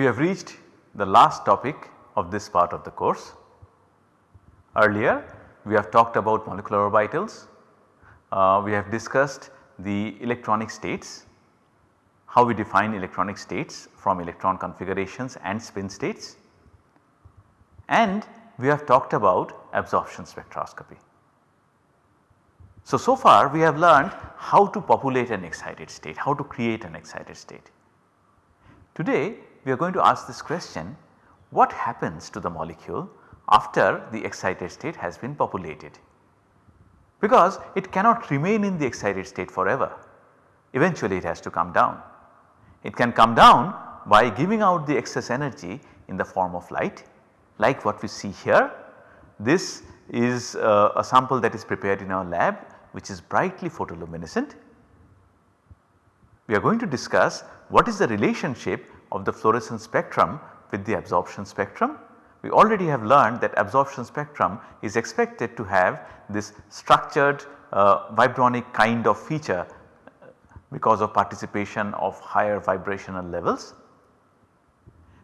We have reached the last topic of this part of the course. Earlier we have talked about molecular orbitals, uh, we have discussed the electronic states, how we define electronic states from electron configurations and spin states and we have talked about absorption spectroscopy. So, so far we have learned how to populate an excited state, how to create an excited state. Today we are going to ask this question what happens to the molecule after the excited state has been populated because it cannot remain in the excited state forever eventually it has to come down. It can come down by giving out the excess energy in the form of light like what we see here. This is uh, a sample that is prepared in our lab which is brightly photoluminescent. We are going to discuss what is the relationship of the fluorescence spectrum with the absorption spectrum. We already have learned that absorption spectrum is expected to have this structured uh, vibronic kind of feature because of participation of higher vibrational levels.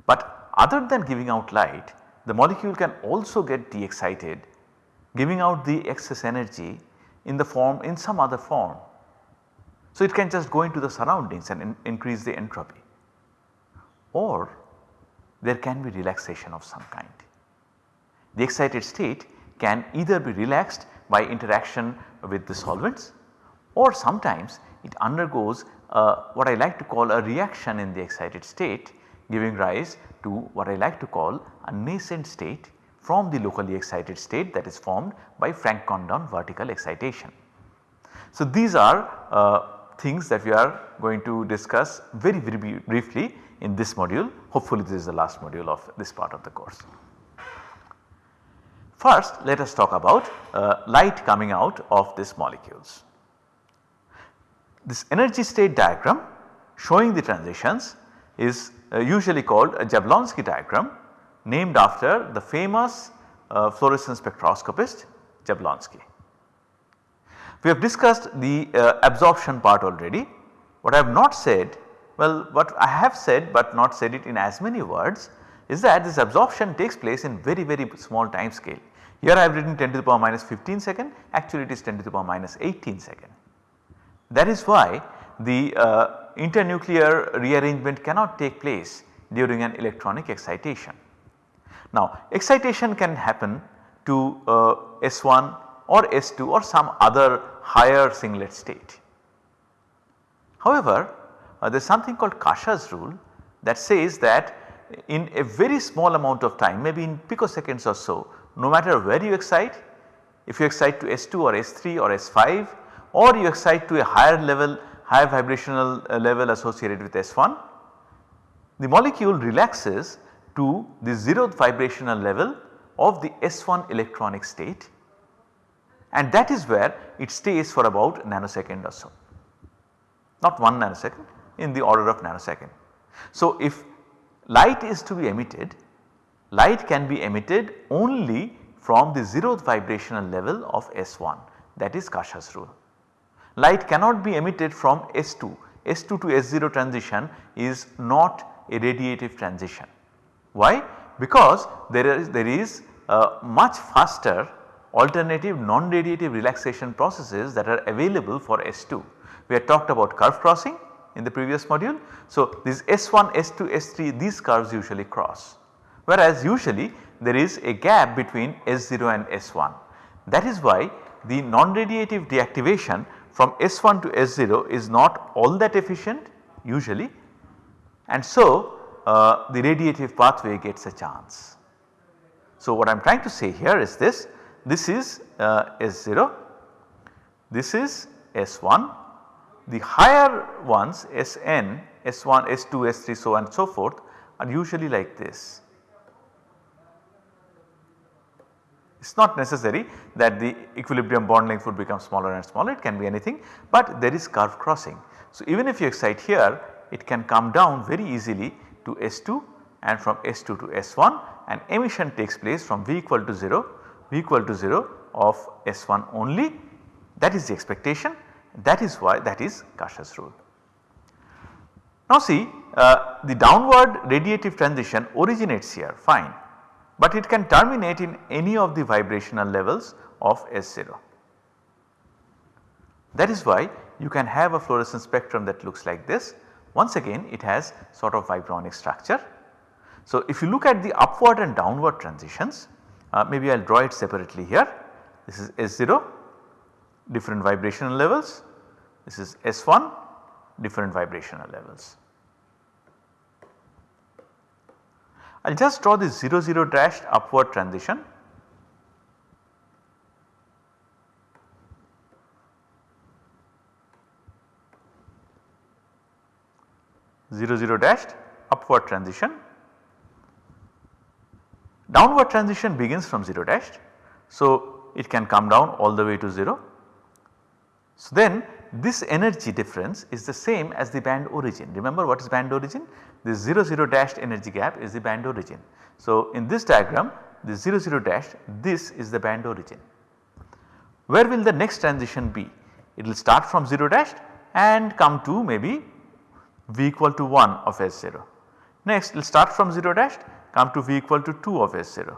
But other than giving out light the molecule can also get de-excited giving out the excess energy in the form in some other form. So, it can just go into the surroundings and in increase the entropy or there can be relaxation of some kind. The excited state can either be relaxed by interaction with the solvents or sometimes it undergoes uh, what I like to call a reaction in the excited state giving rise to what I like to call a nascent state from the locally excited state that is formed by Franck Condon vertical excitation. So, these are uh, things that we are going to discuss very very briefly in this module hopefully this is the last module of this part of the course. First let us talk about uh, light coming out of these molecules. This energy state diagram showing the transitions is usually called a Jablonski diagram named after the famous uh, fluorescence spectroscopist Jablonski. We have discussed the uh, absorption part already. What I have not said well what I have said but not said it in as many words is that this absorption takes place in very very small time scale. Here I have written 10 to the power minus 15 second actually it is 10 to the power minus 18 second. That is why the uh, internuclear rearrangement cannot take place during an electronic excitation. Now excitation can happen to uh, S1 or S2 or some other higher singlet state. However, uh, there is something called Kasha's rule that says that in a very small amount of time maybe in picoseconds or so no matter where you excite if you excite to S2 or S3 or S5 or you excite to a higher level higher vibrational uh, level associated with S1 the molecule relaxes to the 0th vibrational level of the S1 electronic state and that is where it stays for about nanosecond or so not 1 nanosecond in the order of nanosecond. So, if light is to be emitted, light can be emitted only from the 0th vibrational level of S1 that is Kasha's rule. Light cannot be emitted from S2, S2 to S0 transition is not a radiative transition. Why? Because there is, there is a much faster alternative non-radiative relaxation processes that are available for S2. We had talked about curve crossing in the previous module. So, these S1, S2, S3 these curves usually cross whereas usually there is a gap between S0 and S1. That is why the non-radiative deactivation from S1 to S0 is not all that efficient usually and so uh, the radiative pathway gets a chance. So, what I am trying to say here is this, this is uh, S0, this is S1 the higher ones Sn, S1, S2, S3 so on and so forth are usually like this. It is not necessary that the equilibrium bond length would become smaller and smaller. It can be anything but there is curve crossing. So, even if you excite here it can come down very easily to S2 and from S2 to S1 and emission takes place from V equal to 0, V equal to 0 of S1 only. That is the expectation. That is why that is Kasha's rule. Now see uh, the downward radiative transition originates here. Fine, but it can terminate in any of the vibrational levels of S0. That is why you can have a fluorescence spectrum that looks like this. Once again it has sort of vibronic structure. So if you look at the upward and downward transitions uh, maybe I will draw it separately here. This is S0 different vibrational levels, this is S1 different vibrational levels. I will just draw this 0 0 dashed upward transition 0 0 dashed upward transition. Downward transition begins from 0 dashed. So, it can come down all the way to 0. So, then this energy difference is the same as the band origin. Remember what is band origin? This 0 0 dashed energy gap is the band origin. So, in this diagram this 0 0 dashed this is the band origin. Where will the next transition be? It will start from 0 dashed and come to maybe V equal to 1 of S0. Next we will start from 0 dashed come to V equal to 2 of S0.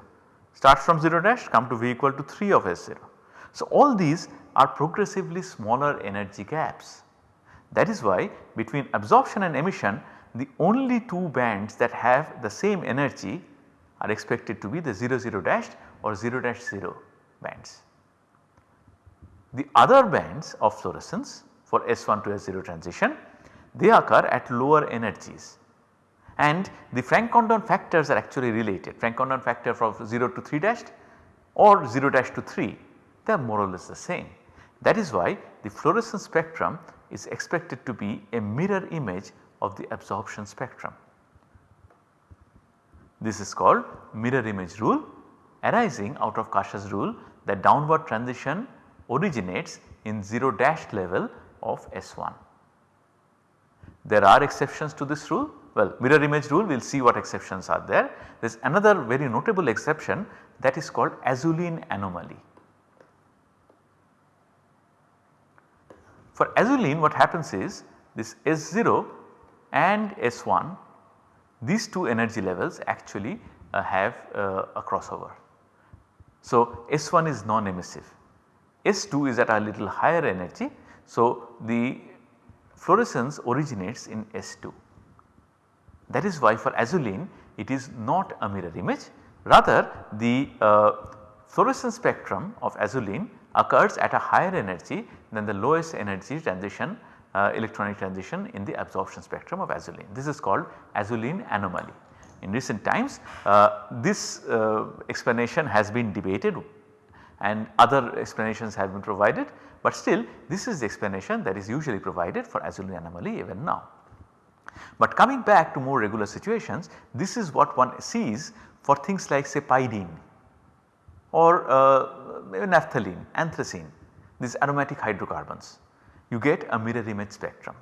Start from 0 dash come to V equal to 3 of S0. So all these are progressively smaller energy gaps. That is why between absorption and emission the only two bands that have the same energy are expected to be the 0 0 dashed or 0 dash 0 bands. The other bands of fluorescence for S1 to S0 transition they occur at lower energies and the Franck-Condon factors are actually related Franck-Condon factor from 0 to 3 dashed or 0 dash to 3 they are more or less the same. That is why the fluorescence spectrum is expected to be a mirror image of the absorption spectrum. This is called mirror image rule arising out of Kasha's rule that downward transition originates in 0 dashed level of S1. There are exceptions to this rule well mirror image rule we will see what exceptions are there. There is another very notable exception that is called azulene anomaly. For azulene what happens is this S0 and S1 these two energy levels actually uh, have uh, a crossover. So S1 is non-emissive, S2 is at a little higher energy. So the fluorescence originates in S2. That is why for azulene it is not a mirror image rather the uh, fluorescence spectrum of azulene occurs at a higher energy than the lowest energy transition uh, electronic transition in the absorption spectrum of azulene. This is called azulene anomaly. In recent times uh, this uh, explanation has been debated and other explanations have been provided but still this is the explanation that is usually provided for azulene anomaly even now. But coming back to more regular situations this is what one sees for things like say pyridine or uh, naphthalene, anthracene these aromatic hydrocarbons you get a mirror image spectrum.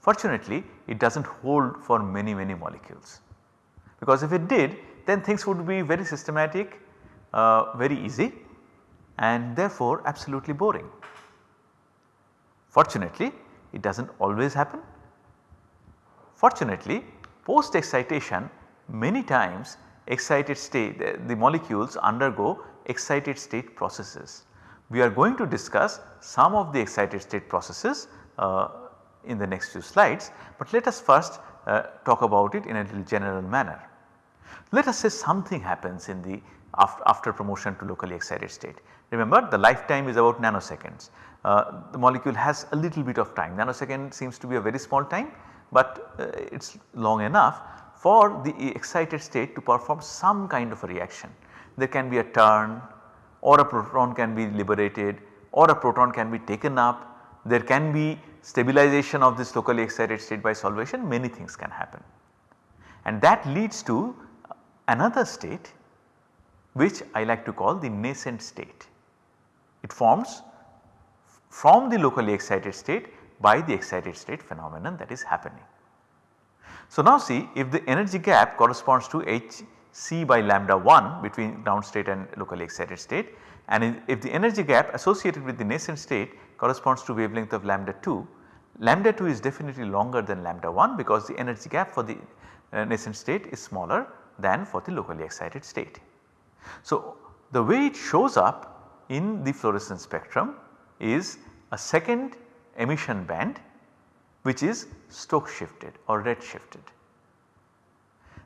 Fortunately it does not hold for many many molecules because if it did then things would be very systematic uh, very easy and therefore absolutely boring. Fortunately it does not always happen. Fortunately post excitation many times excited state the, the molecules undergo excited state processes. We are going to discuss some of the excited state processes uh, in the next few slides, but let us first uh, talk about it in a little general manner. Let us say something happens in the after, after promotion to locally excited state. Remember the lifetime is about nanoseconds. Uh, the molecule has a little bit of time nanosecond seems to be a very small time but uh, it is long enough for the excited state to perform some kind of a reaction. There can be a turn or a proton can be liberated or a proton can be taken up. There can be stabilization of this locally excited state by solvation many things can happen. And that leads to another state which I like to call the nascent state. It forms from the locally excited state by the excited state phenomenon that is happening. So now see if the energy gap corresponds to h C by lambda 1 between ground state and locally excited state and if the energy gap associated with the nascent state corresponds to wavelength of lambda 2, lambda 2 is definitely longer than lambda 1 because the energy gap for the uh, nascent state is smaller than for the locally excited state. So, the way it shows up in the fluorescence spectrum is a second emission band which is Stokes shifted or red shifted.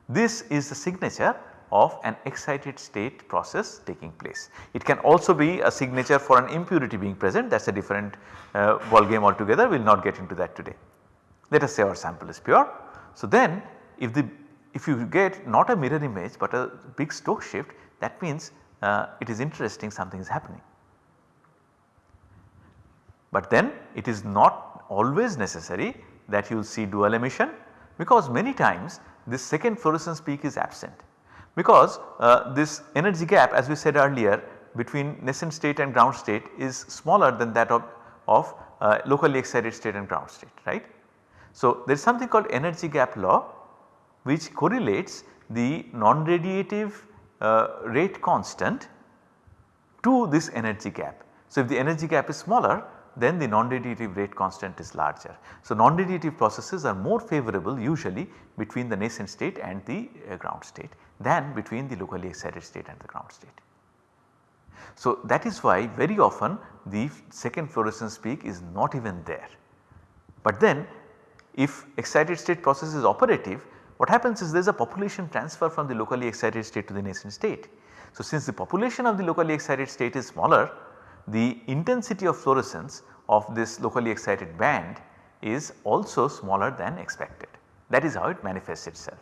This is the signature of an excited state process taking place. It can also be a signature for an impurity being present that is a different uh, ball game altogether we will not get into that today. Let us say our sample is pure. So then if the if you get not a mirror image but a big Stokes shift that means uh, it is interesting something is happening. But then it is not always necessary that you will see dual emission because many times this second fluorescence peak is absent because uh, this energy gap as we said earlier between nascent state and ground state is smaller than that of, of uh, locally excited state and ground state right. So, there is something called energy gap law which correlates the non-radiative uh, rate constant to this energy gap. So, if the energy gap is smaller then the non-radiative rate constant is larger. So, non-radiative processes are more favorable usually between the nascent state and the uh, ground state than between the locally excited state and the ground state. So, that is why very often the second fluorescence peak is not even there. But then if excited state process is operative what happens is there is a population transfer from the locally excited state to the nascent state. So, since the population of the locally excited state is smaller the intensity of fluorescence of this locally excited band is also smaller than expected. That is how it manifests itself.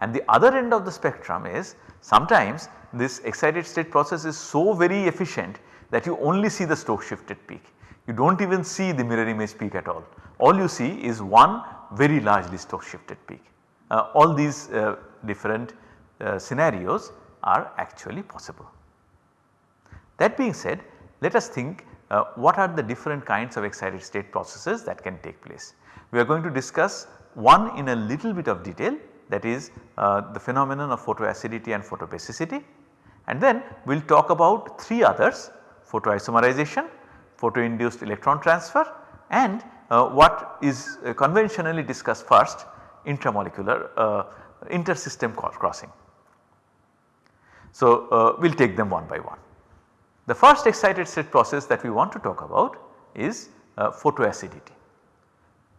And the other end of the spectrum is sometimes this excited state process is so very efficient that you only see the Stokes shifted peak. You do not even see the mirror image peak at all. All you see is one very largely Stokes shifted peak. Uh, all these uh, different uh, scenarios are actually possible. That being said let us think uh, what are the different kinds of excited state processes that can take place. We are going to discuss one in a little bit of detail that is uh, the phenomenon of photoacidity and photobasicity and then we will talk about 3 others photoisomerization, photoinduced electron transfer and uh, what is uh, conventionally discussed first intramolecular uh, intersystem crossing. So, uh, we will take them one by one. The first excited state process that we want to talk about is uh, photoacidity.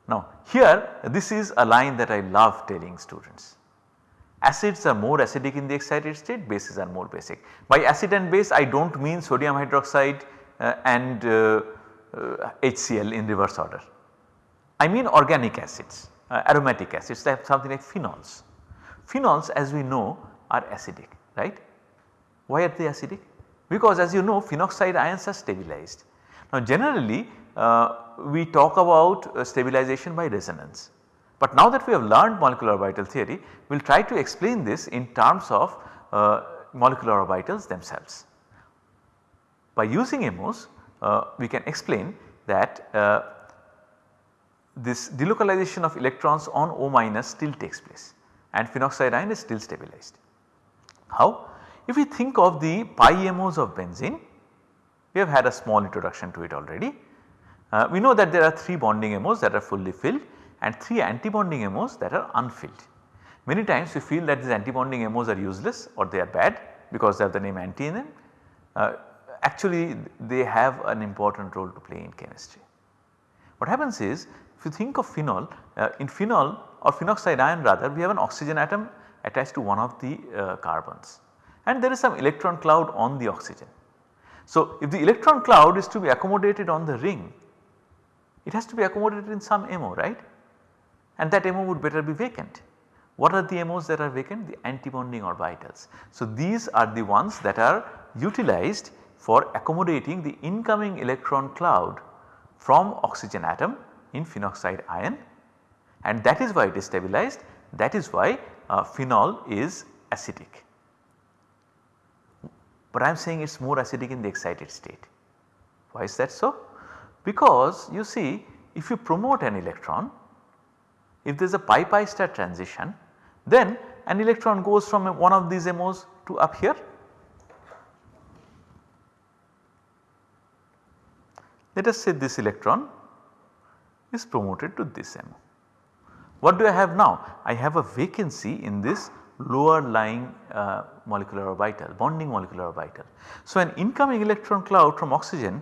Now here this is a line that I love telling students. Acids are more acidic in the excited state, bases are more basic. By acid and base I do not mean sodium hydroxide uh, and uh, HCl uh, in reverse order. I mean organic acids, uh, aromatic acids they have something like phenols. Phenols as we know are acidic right. Why are they acidic? Because as you know phenoxide ions are stabilized. Now generally uh, we talk about uh, stabilization by resonance. But now that we have learned molecular orbital theory we will try to explain this in terms of uh, molecular orbitals themselves. By using MOs uh, we can explain that uh, this delocalization of electrons on O minus still takes place and phenoxide ion is still stabilized. How? If we think of the pi MOs of benzene, we have had a small introduction to it already. Uh, we know that there are 3 bonding MOs that are fully filled and 3 anti-bonding MOs that are unfilled. Many times we feel that these anti-bonding MOs are useless or they are bad because they have the name anti in them. Uh, actually they have an important role to play in chemistry. What happens is if you think of phenol, uh, in phenol or phenoxide ion rather we have an oxygen atom attached to one of the uh, carbons and there is some electron cloud on the oxygen. So, if the electron cloud is to be accommodated on the ring, it has to be accommodated in some MO right and that MO would better be vacant. What are the MOs that are vacant? The antibonding orbitals. So, these are the ones that are utilized for accommodating the incoming electron cloud from oxygen atom in phenoxide ion and that is why it is stabilized that is why uh, phenol is acidic but I am saying it is more acidic in the excited state. Why is that so? Because you see if you promote an electron, if there is a pi pi star transition then an electron goes from one of these MOs to up here. Let us say this electron is promoted to this MO. What do I have now? I have a vacancy in this lower lying uh, molecular orbital, bonding molecular orbital. So, an incoming electron cloud from oxygen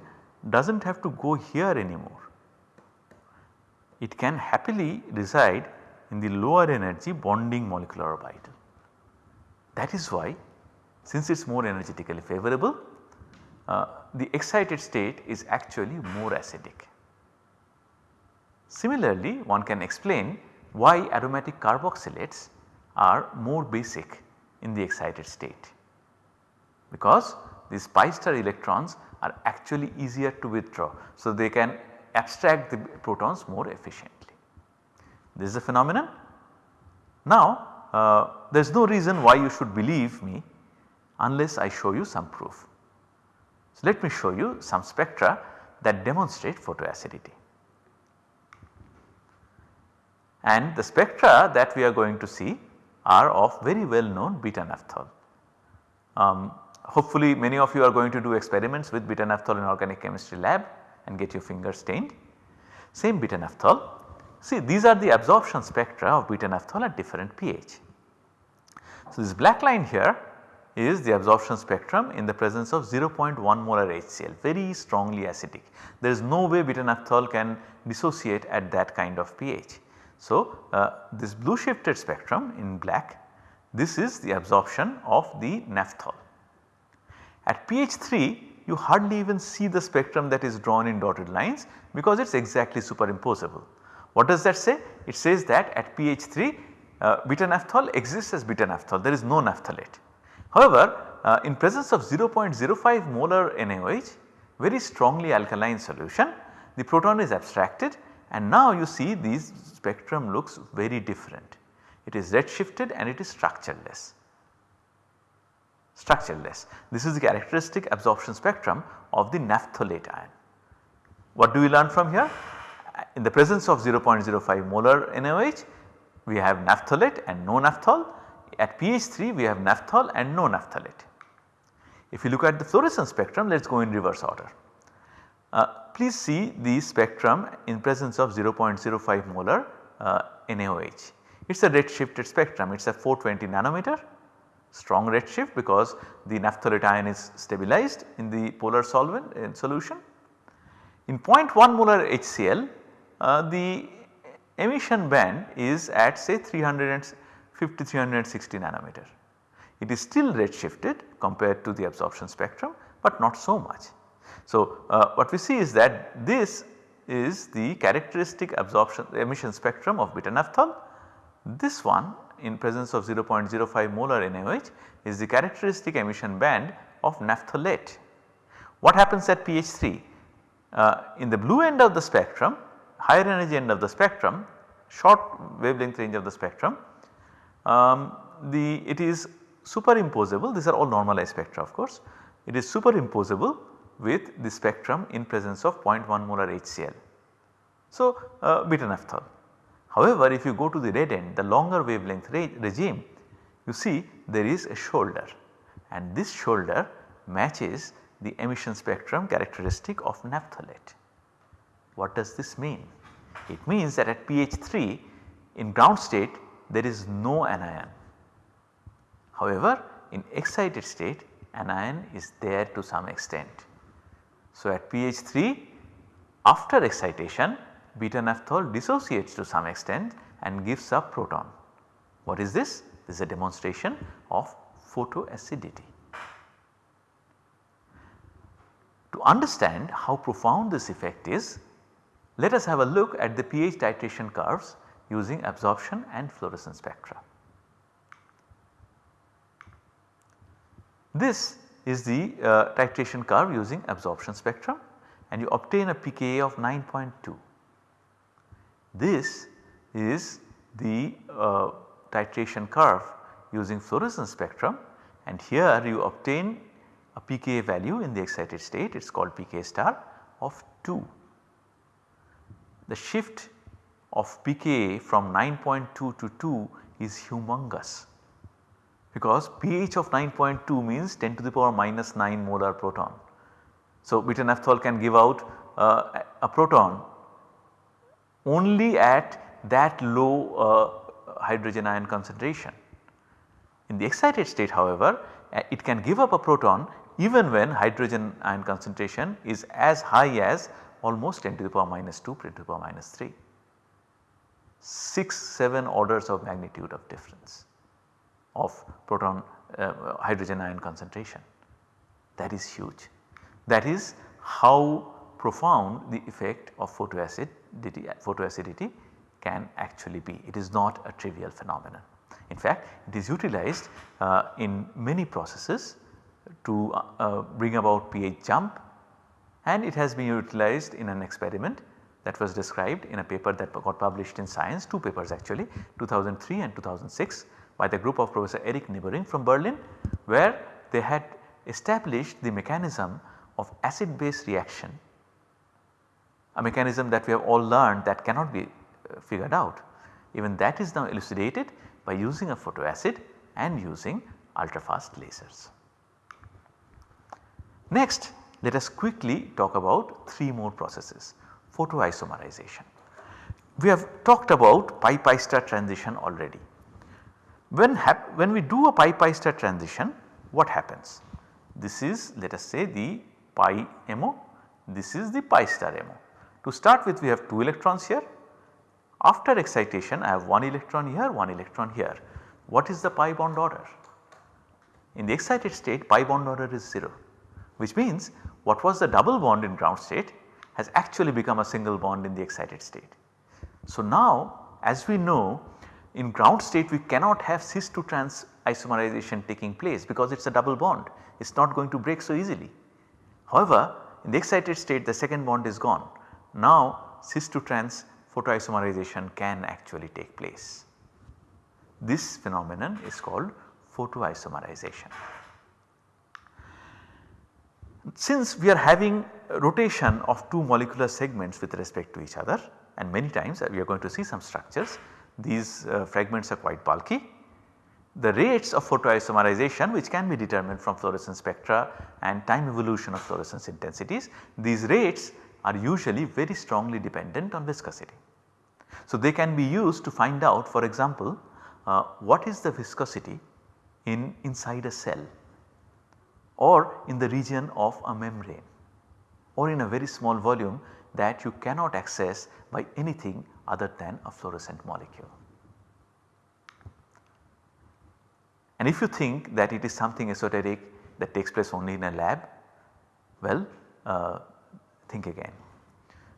does not have to go here anymore. It can happily reside in the lower energy bonding molecular orbital. That is why since it is more energetically favorable uh, the excited state is actually more acidic. Similarly one can explain why aromatic carboxylates are more basic in the excited state because these pi star electrons are actually easier to withdraw. So, they can abstract the protons more efficiently. This is a phenomenon. Now, uh, there is no reason why you should believe me unless I show you some proof. So, let me show you some spectra that demonstrate photoacidity. And the spectra that we are going to see are of very well known beta naphthol. Um, hopefully many of you are going to do experiments with beta naphthol in organic chemistry lab and get your fingers stained. Same beta naphthol. See these are the absorption spectra of beta naphthol at different pH. So this black line here is the absorption spectrum in the presence of 0.1 molar HCl very strongly acidic. There is no way beta naphthol can dissociate at that kind of pH. So, uh, this blue shifted spectrum in black this is the absorption of the naphthol. At pH 3 you hardly even see the spectrum that is drawn in dotted lines because it is exactly superimposable. What does that say? It says that at pH 3 uh, beta naphthol exists as beta naphthol there is no naphtholate. However, uh, in presence of 0.05 molar NaOH very strongly alkaline solution the proton is abstracted and now you see these spectrum looks very different. It is red shifted and it is structureless structureless. This is the characteristic absorption spectrum of the naphtholate ion. What do we learn from here? In the presence of 0.05 molar NaOH we have naphtholate and no naphthol. At pH 3 we have naphthol and no naphtholate. If you look at the fluorescence spectrum let us go in reverse order. Uh, please see the spectrum in presence of 0.05 molar uh, NaOH. It is a red shifted spectrum it is a 420 nanometer strong redshift because the naphtholate ion is stabilized in the polar solvent in solution. In 0.1 molar HCl uh, the emission band is at say 350 360 nanometer. It is still redshifted compared to the absorption spectrum but not so much. So, uh, what we see is that this is the characteristic absorption emission spectrum of beta naphthol. This one in presence of 0.05 molar NaOH is the characteristic emission band of naphtholate. What happens at pH 3? Uh, in the blue end of the spectrum, higher energy end of the spectrum, short wavelength range of the spectrum, um, the it is superimposable these are all normalized spectra of course, it is superimposable with the spectrum in presence of 0.1 molar HCl. So, uh, beta naphthol. However, if you go to the red end the longer wavelength re regime you see there is a shoulder and this shoulder matches the emission spectrum characteristic of naphtholate. What does this mean? It means that at pH 3 in ground state there is no anion. However, in excited state anion is there to some extent. So, at pH 3 after excitation beta naphthol dissociates to some extent and gives a proton. What is this? This is a demonstration of photoacidity. To understand how profound this effect is, let us have a look at the pH titration curves using absorption and fluorescence spectra. This is the uh, titration curve using absorption spectrum and you obtain a pKa of 9.2. This is the uh, titration curve using fluorescence spectrum and here you obtain a pKa value in the excited state it is called pKa star of 2. The shift of pKa from 9.2 to 2 is humongous because pH of 9.2 means 10 to the power minus 9 molar proton. So, butyl can give out uh, a proton only at that low uh, hydrogen ion concentration. In the excited state however, uh, it can give up a proton even when hydrogen ion concentration is as high as almost 10 to the power minus 2 10 to the power minus 3. 6 7 orders of magnitude of difference of proton uh, hydrogen ion concentration that is huge. That is how profound the effect of photoacidity, photoacidity can actually be. It is not a trivial phenomenon. In fact, it is utilized uh, in many processes to uh, uh bring about pH jump and it has been utilized in an experiment that was described in a paper that got published in science 2 papers actually 2003 and 2006 by the group of Professor Erik Nibbering from Berlin where they had established the mechanism of acid base reaction a mechanism that we have all learned that cannot be uh, figured out. Even that is now elucidated by using a photoacid and using ultra fast lasers. Next let us quickly talk about 3 more processes photoisomerization. We have talked about pi pi star transition already. When, when we do a pi pi star transition what happens? This is let us say the pi MO, this is the pi star MO. To start with we have 2 electrons here. After excitation I have 1 electron here, 1 electron here. What is the pi bond order? In the excited state pi bond order is 0 which means what was the double bond in ground state has actually become a single bond in the excited state. So now as we know in ground state we cannot have cis to trans isomerization taking place because it is a double bond it is not going to break so easily. However in the excited state the second bond is gone now cis to trans photoisomerization can actually take place. This phenomenon is called photoisomerization. Since we are having rotation of two molecular segments with respect to each other and many times we are going to see some structures these uh, fragments are quite bulky. The rates of photoisomerization which can be determined from fluorescence spectra and time evolution of fluorescence intensities these rates are usually very strongly dependent on viscosity. So, they can be used to find out for example uh, what is the viscosity in inside a cell or in the region of a membrane or in a very small volume that you cannot access by anything other than a fluorescent molecule. And if you think that it is something esoteric that takes place only in a lab, well uh, think again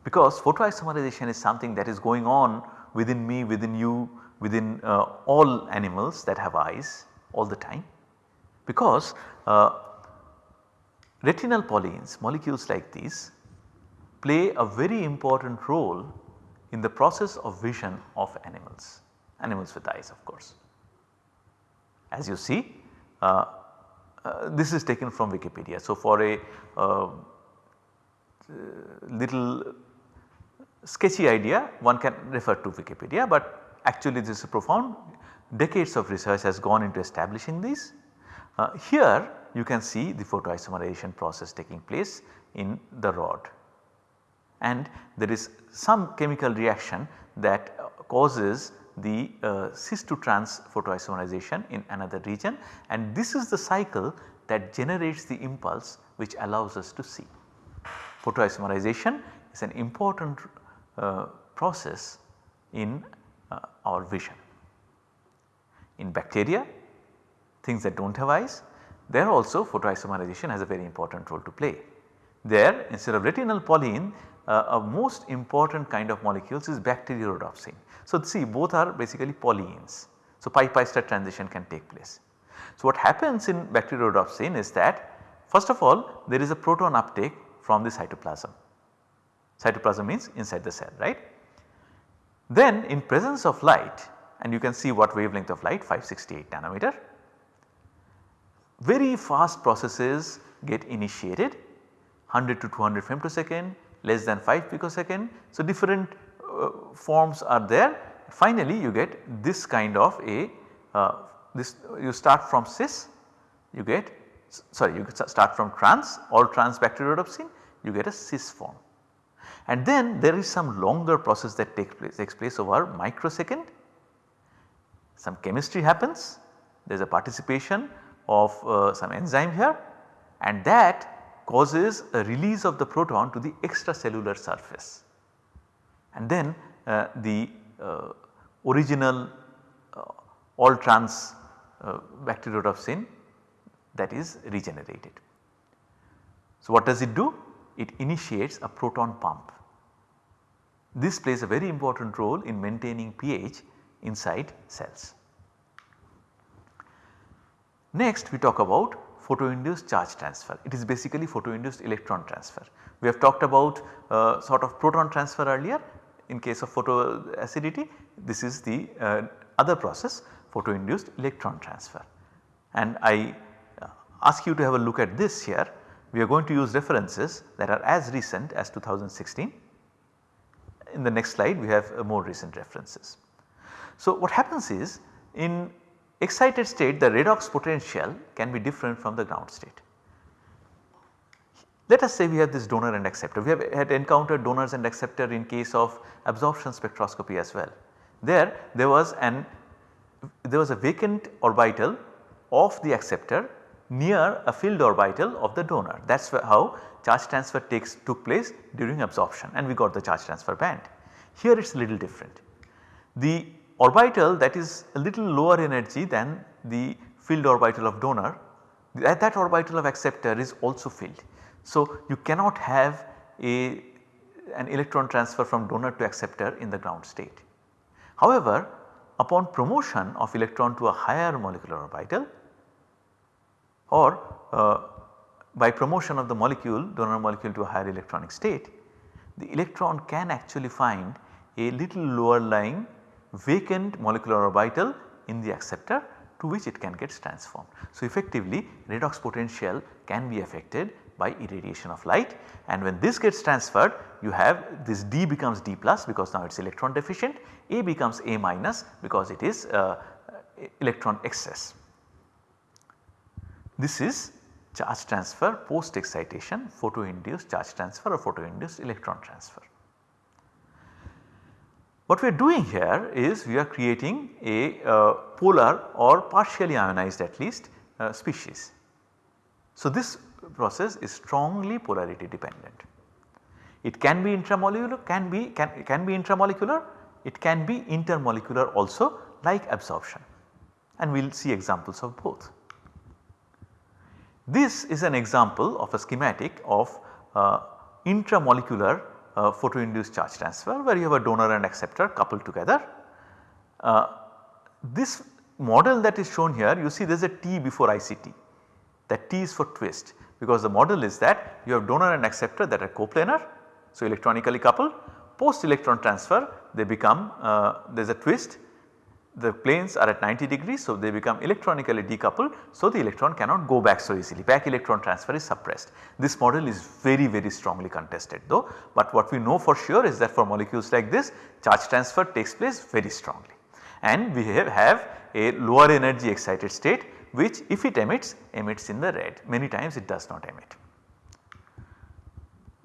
because photoisomerization is something that is going on within me, within you, within uh, all animals that have eyes all the time because uh, Retinal polyenes molecules like these play a very important role in the process of vision of animals, animals with eyes of course. As you see uh, uh, this is taken from Wikipedia. So, for a uh, little sketchy idea one can refer to Wikipedia, but actually this is profound decades of research has gone into establishing these. Uh, here you can see the photoisomerization process taking place in the rod and there is some chemical reaction that causes the uh, cis to trans photoisomerization in another region and this is the cycle that generates the impulse which allows us to see. Photoisomerization is an important uh, process in uh, our vision. In bacteria things that do not have eyes there also photoisomerization has a very important role to play. There instead of retinal polyene uh, a most important kind of molecules is bacteriorhodopsin. So see both are basically polyenes. So pi pi star transition can take place. So what happens in bacteriorhodopsin is that first of all there is a proton uptake from the cytoplasm. Cytoplasm means inside the cell right. Then in presence of light and you can see what wavelength of light 568 nanometer very fast processes get initiated 100 to 200 femtosecond less than 5 picosecond. So, different uh, forms are there finally you get this kind of a uh, this you start from cis you get sorry you start from trans all trans bacteriorhodopsin you get a cis form. And then there is some longer process that takes place takes place over microsecond some chemistry happens there is a participation of uh, some enzyme here and that causes a release of the proton to the extracellular surface. And then uh, the uh, original uh, all trans uh, bacteriorhodopsin that is regenerated. So what does it do? It initiates a proton pump. This plays a very important role in maintaining pH inside cells. Next we talk about photoinduced charge transfer. It is basically photoinduced electron transfer. We have talked about uh, sort of proton transfer earlier in case of photoacidity this is the uh, other process photoinduced electron transfer. And I uh, ask you to have a look at this here we are going to use references that are as recent as 2016. In the next slide we have uh, more recent references. So what happens is in excited state the redox potential can be different from the ground state. Let us say we have this donor and acceptor. We have had encountered donors and acceptor in case of absorption spectroscopy as well. There, there was an there was a vacant orbital of the acceptor near a filled orbital of the donor. That is how charge transfer takes took place during absorption and we got the charge transfer band. Here it is little different. The orbital that is a little lower energy than the filled orbital of donor that, that orbital of acceptor is also filled. So you cannot have a an electron transfer from donor to acceptor in the ground state. However, upon promotion of electron to a higher molecular orbital or uh, by promotion of the molecule donor molecule to a higher electronic state, the electron can actually find a little lower lying vacant molecular orbital in the acceptor to which it can get transformed. So effectively redox potential can be affected by irradiation of light and when this gets transferred you have this D becomes D plus because now it is electron deficient, A becomes A minus because it is uh, electron excess. This is charge transfer post excitation photo induced charge transfer or photo induced electron transfer. What we are doing here is we are creating a uh, polar or partially ionized at least uh, species. So, this process is strongly polarity dependent. It can be intramolecular, can be can, can be intramolecular, it can be intermolecular also like absorption and we will see examples of both. This is an example of a schematic of uh, intramolecular uh, photoinduced charge transfer where you have a donor and acceptor coupled together. Uh, this model that is shown here you see there is a T before ICT that T is for twist because the model is that you have donor and acceptor that are coplanar. So, electronically coupled post electron transfer they become uh, there is a twist the planes are at 90 degrees. So, they become electronically decoupled. So, the electron cannot go back so easily back electron transfer is suppressed. This model is very very strongly contested though, but what we know for sure is that for molecules like this charge transfer takes place very strongly and we have, have a lower energy excited state which if it emits emits in the red many times it does not emit.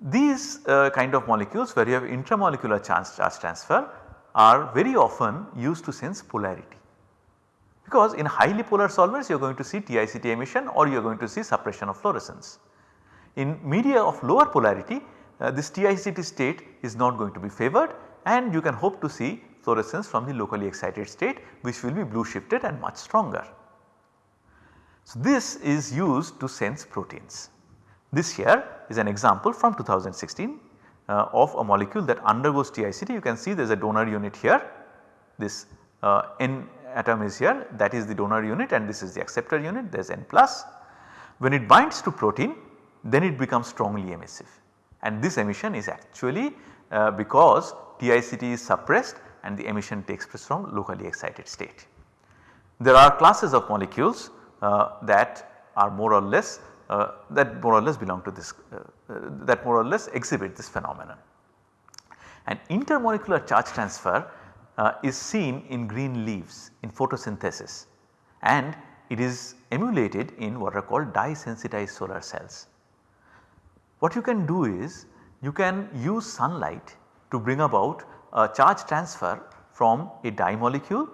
These uh, kind of molecules where you have intramolecular charge, charge transfer are very often used to sense polarity because in highly polar solvents you are going to see TICT emission or you are going to see suppression of fluorescence. In media of lower polarity uh, this TICT state is not going to be favored and you can hope to see fluorescence from the locally excited state which will be blue shifted and much stronger. So, this is used to sense proteins. This here is an example from 2016 uh, of a molecule that undergoes TICT you can see there is a donor unit here. This uh, N atom is here. That is the donor unit and this is the acceptor unit. There is N plus. When it binds to protein then it becomes strongly emissive. And this emission is actually uh, because TICT is suppressed and the emission takes place from locally excited state. There are classes of molecules uh, that are more or less uh, that more or less belong to this uh, that more or less exhibit this phenomenon. And intermolecular charge transfer uh, is seen in green leaves in photosynthesis and it is emulated in what are called dye sensitized solar cells. What you can do is you can use sunlight to bring about a charge transfer from a dye molecule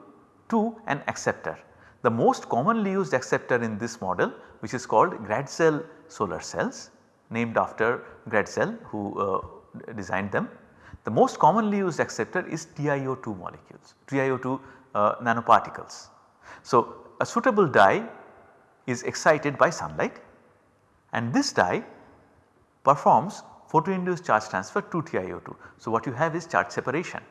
to an acceptor. The most commonly used acceptor in this model which is called Gratzel solar cells named after Gratzel who uh, designed them. The most commonly used acceptor is TiO2 molecules, TiO2 uh, nanoparticles. So, a suitable dye is excited by sunlight and this dye performs photoinduced charge transfer to TiO2. So, what you have is charge separation.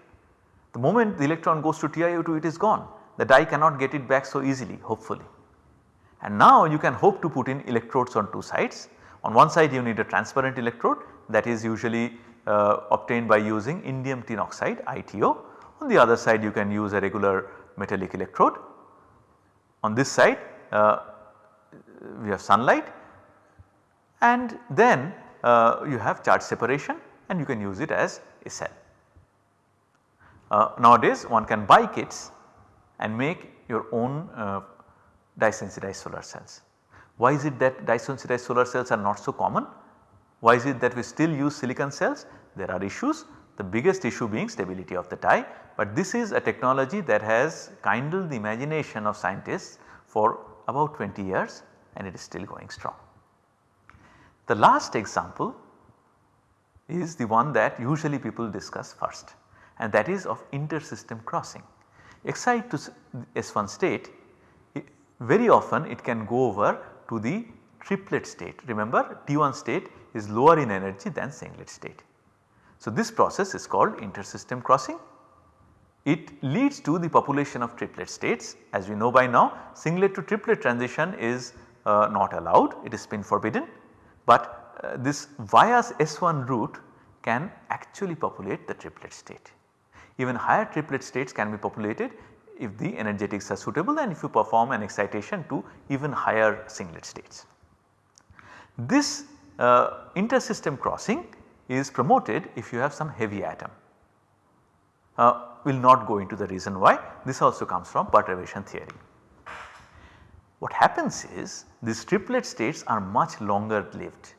The moment the electron goes to TiO2 it is gone the dye cannot get it back so easily hopefully. And now you can hope to put in electrodes on two sides. On one side you need a transparent electrode that is usually uh, obtained by using indium tin oxide ITO. On the other side you can use a regular metallic electrode. On this side uh, we have sunlight and then uh, you have charge separation and you can use it as a cell. Uh, nowadays one can buy kits and make your own uh, dye sensitized solar cells. Why is it that dye sensitized solar cells are not so common? Why is it that we still use silicon cells? There are issues the biggest issue being stability of the dye, but this is a technology that has kindled the imagination of scientists for about 20 years and it is still going strong. The last example is the one that usually people discuss first and that is of inter-system crossing. Excite to S1 state very often it can go over to the triplet state. Remember T1 state is lower in energy than singlet state. So, this process is called inter-system crossing. It leads to the population of triplet states as we know by now singlet to triplet transition is uh, not allowed it is spin forbidden, but uh, this via S1 route can actually populate the triplet state. Even higher triplet states can be populated if the energetics are suitable and if you perform an excitation to even higher singlet states. This uh, inter-system crossing is promoted if you have some heavy atom. Uh, we will not go into the reason why this also comes from perturbation theory. What happens is these triplet states are much longer lived.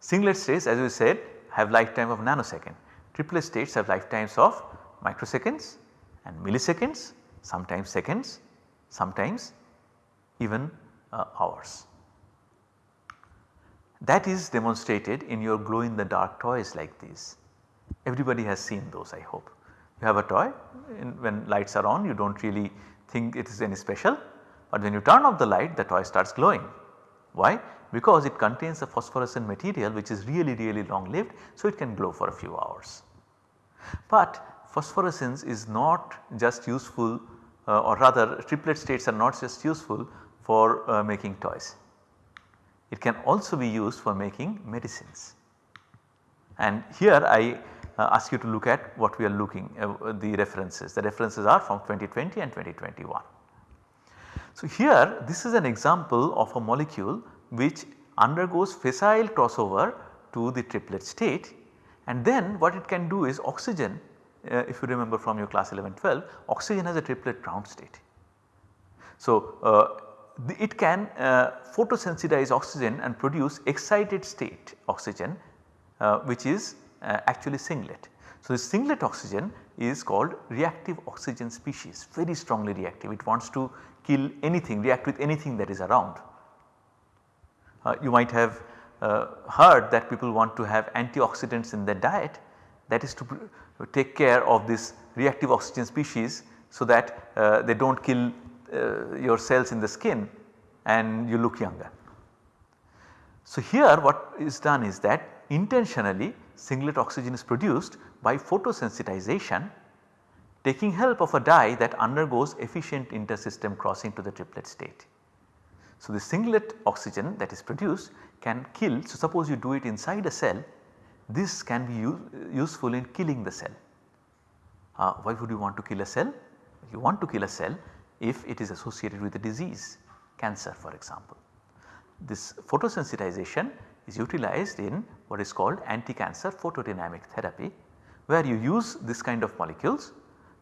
Singlet states as we said have lifetime of nanosecond, triplet states have lifetimes of microseconds and milliseconds sometimes seconds, sometimes even uh, hours. That is demonstrated in your glow in the dark toys like these. Everybody has seen those I hope. You have a toy when lights are on you do not really think it is any special but when you turn off the light the toy starts glowing. Why? Because it contains a phosphorescent material which is really really long lived so it can glow for a few hours. But phosphorescence is not just useful uh, or rather triplet states are not just useful for uh, making toys. It can also be used for making medicines. And here I uh, ask you to look at what we are looking uh, the references. The references are from 2020 and 2021. So here this is an example of a molecule which undergoes facile crossover to the triplet state and then what it can do is oxygen uh, if you remember from your class 11 12 oxygen has a triplet ground state. So, uh, the, it can uh, photosensitize oxygen and produce excited state oxygen uh, which is uh, actually singlet. So, the singlet oxygen is called reactive oxygen species very strongly reactive it wants to kill anything react with anything that is around. Uh, you might have heard that people want to have antioxidants in their diet that is to take care of this reactive oxygen species so that uh, they do not kill uh, your cells in the skin and you look younger. So here what is done is that intentionally singlet oxygen is produced by photosensitization taking help of a dye that undergoes efficient intersystem crossing to the triplet state. So the singlet oxygen that is produced can kill so suppose you do it inside a cell this can be useful in killing the cell. Uh, why would you want to kill a cell? You want to kill a cell if it is associated with a disease, cancer for example. This photosensitization is utilized in what is called anti-cancer photodynamic therapy where you use this kind of molecules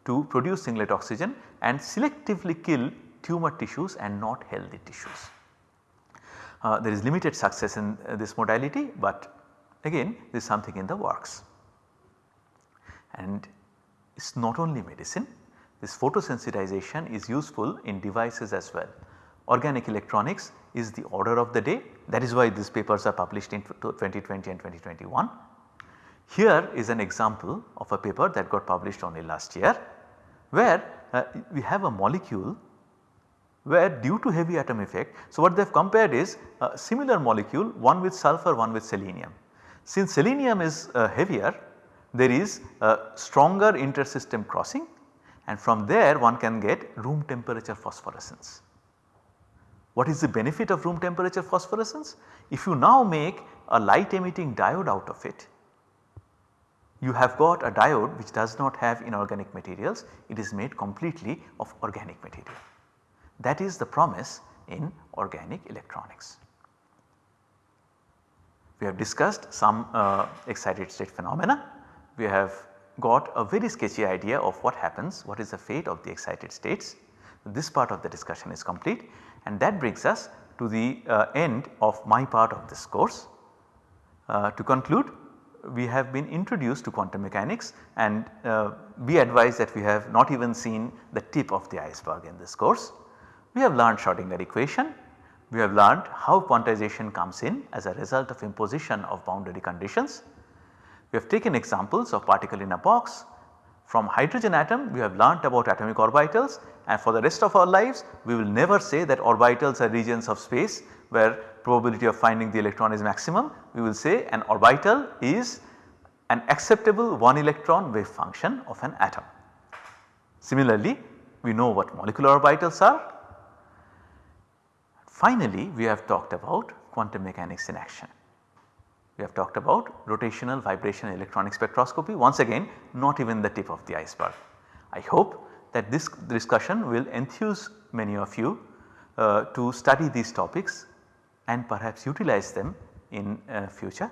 to produce singlet oxygen and selectively kill tumor tissues and not healthy tissues. Uh, there is limited success in uh, this modality, but again there is something in the works. And it is not only medicine, this photosensitization is useful in devices as well. Organic electronics is the order of the day that is why these papers are published in 2020 and 2021. Here is an example of a paper that got published only last year where uh, we have a molecule where due to heavy atom effect. So, what they have compared is a similar molecule one with sulfur one with selenium. Since selenium is uh, heavier there is a stronger intersystem crossing and from there one can get room temperature phosphorescence. What is the benefit of room temperature phosphorescence? If you now make a light emitting diode out of it, you have got a diode which does not have inorganic materials, it is made completely of organic material. That is the promise in organic electronics. We have discussed some uh, excited state phenomena. We have got a very sketchy idea of what happens, what is the fate of the excited states. This part of the discussion is complete and that brings us to the uh, end of my part of this course. Uh, to conclude we have been introduced to quantum mechanics and uh, be advised that we have not even seen the tip of the iceberg in this course. We have learned Schrodinger equation, we have learned how quantization comes in as a result of imposition of boundary conditions. We have taken examples of particle in a box. From hydrogen atom we have learnt about atomic orbitals and for the rest of our lives we will never say that orbitals are regions of space where probability of finding the electron is maximum. We will say an orbital is an acceptable one electron wave function of an atom. Similarly, we know what molecular orbitals are. Finally, we have talked about quantum mechanics in action. We have talked about rotational vibration electronic spectroscopy once again not even the tip of the iceberg. I hope that this discussion will enthuse many of you uh, to study these topics and perhaps utilize them in uh, future.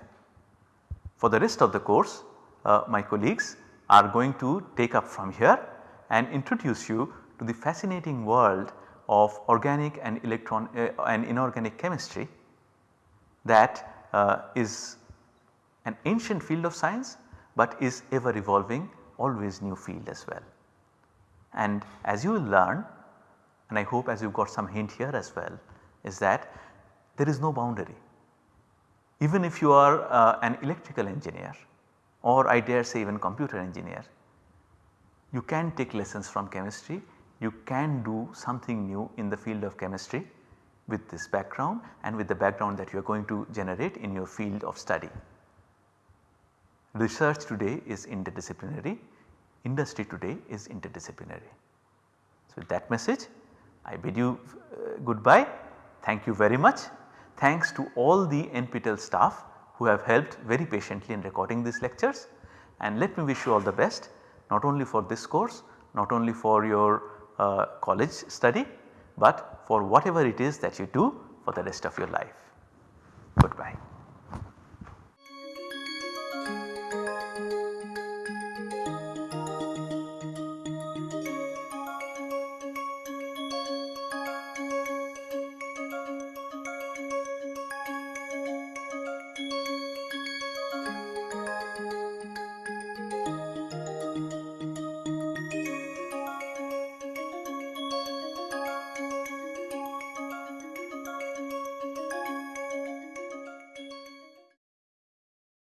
For the rest of the course uh, my colleagues are going to take up from here and introduce you to the fascinating world of organic and electron uh, and inorganic chemistry that uh, is an ancient field of science but is ever evolving always new field as well. And as you will learn and I hope as you've got some hint here as well is that there is no boundary. Even if you are uh, an electrical engineer or I dare say even computer engineer, you can take lessons from chemistry, you can do something new in the field of chemistry with this background and with the background that you are going to generate in your field of study. Research today is interdisciplinary, industry today is interdisciplinary. So, with that message I bid you uh, goodbye. Thank you very much. Thanks to all the NPTEL staff who have helped very patiently in recording these lectures and let me wish you all the best not only for this course, not only for your uh, college study, but for whatever it is that you do for the rest of your life. Goodbye.